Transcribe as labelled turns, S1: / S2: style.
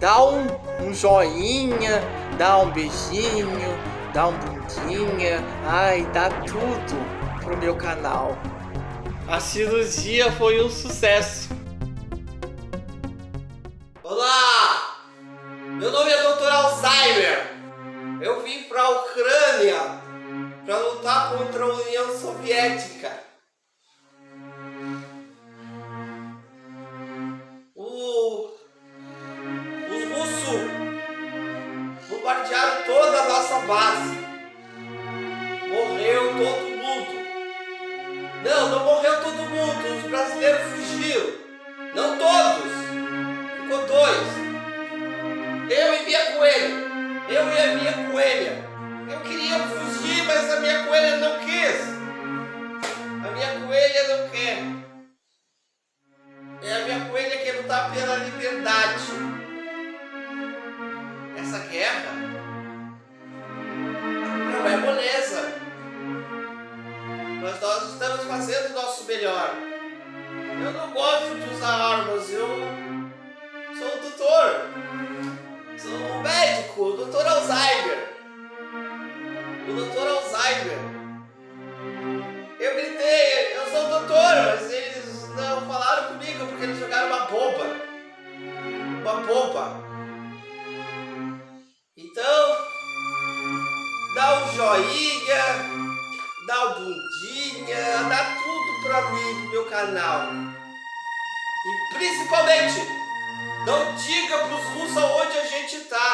S1: dá um, um joinha, dá um beijinho, dá um bundinha, ai, dá tudo pro meu canal. A cirurgia foi um sucesso. Olá! Meu nome é Dr. Alzheimer. Eu vim para a Ucrânia para lutar contra a União Soviética. Nossa base. Morreu todo mundo. Não, não morreu todo mundo. Os brasileiros fugiram. Não todos. Ficou dois. Eu e minha coelha. Eu e a minha coelha. Eu queria fugir, mas a minha coelha não quis. A minha coelha não quer. É a minha coelha que lutar pela liberdade. Fazendo o nosso melhor. Eu não gosto de usar armas, eu sou o doutor. Sou um médico, o doutor Alzheimer. O doutor Alzheimer. Eu gritei, eu sou o doutor, mas eles não falaram comigo porque eles jogaram uma bomba. Uma bomba. Então, dá um joinha, dá um bundinha, canal. E principalmente, não diga pros russos onde a gente tá.